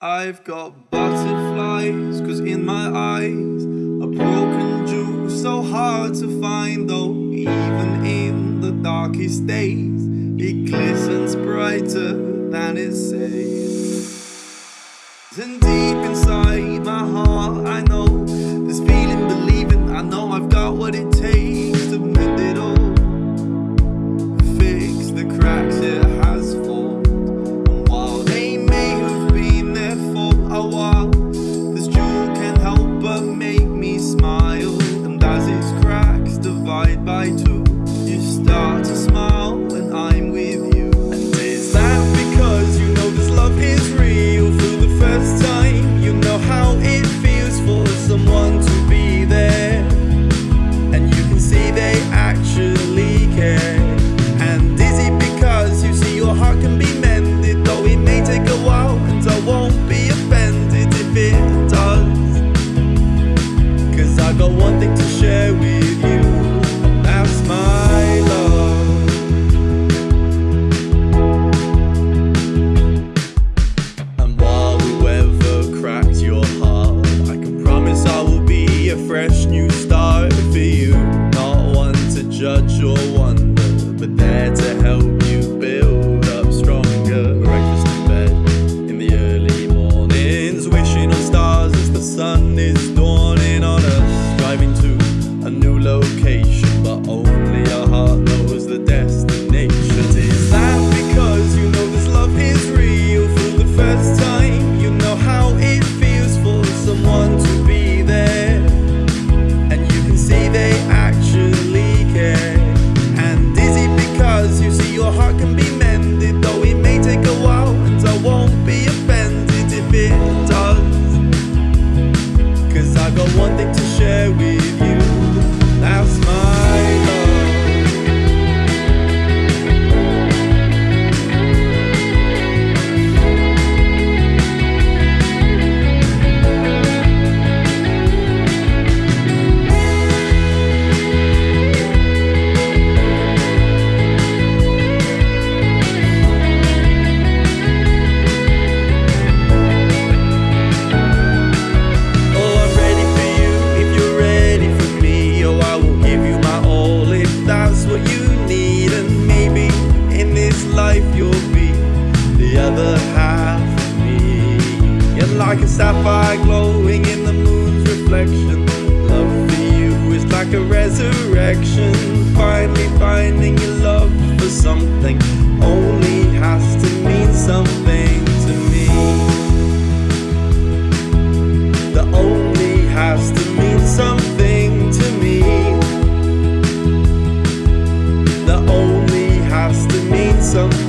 I've got butterflies, cause in my eyes a broken jewel so hard to find though even in the darkest days it glistens brighter than it says. And deep inside start to smile when I'm with you and is that because you know this love is real for the first time you know how it feels for someone to be there and you can see they actually care. And is it because you see your heart can be mended, though it may take a while, and I won't be offended if it does. Cause I got one thing to judge or wonder, but there to help like a sapphire glowing in the moon's reflection, love for you is like a resurrection. Finally finding your love for something only has to mean something to me that only has to mean something to me. That only has to mean something